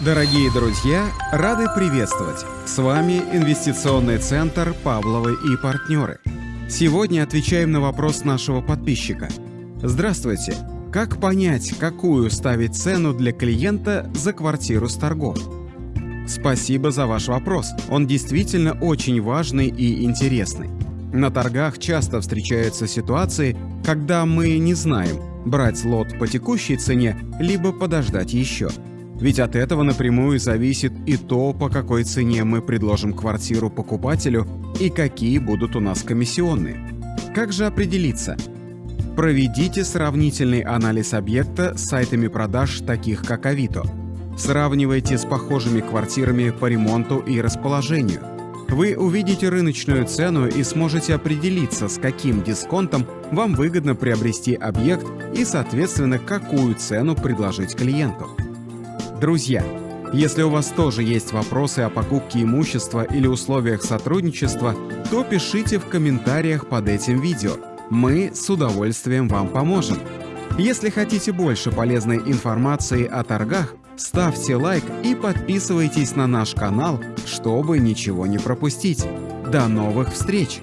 Дорогие друзья, рады приветствовать! С вами Инвестиционный центр «Павловы и партнеры». Сегодня отвечаем на вопрос нашего подписчика. Здравствуйте! Как понять, какую ставить цену для клиента за квартиру с торгов? Спасибо за ваш вопрос. Он действительно очень важный и интересный. На торгах часто встречаются ситуации, когда мы не знаем, брать лот по текущей цене, либо подождать еще – ведь от этого напрямую зависит и то, по какой цене мы предложим квартиру покупателю и какие будут у нас комиссионные. Как же определиться? Проведите сравнительный анализ объекта с сайтами продаж, таких как Авито. Сравнивайте с похожими квартирами по ремонту и расположению. Вы увидите рыночную цену и сможете определиться, с каким дисконтом вам выгодно приобрести объект и, соответственно, какую цену предложить клиенту. Друзья, если у вас тоже есть вопросы о покупке имущества или условиях сотрудничества, то пишите в комментариях под этим видео. Мы с удовольствием вам поможем. Если хотите больше полезной информации о торгах, ставьте лайк и подписывайтесь на наш канал, чтобы ничего не пропустить. До новых встреч!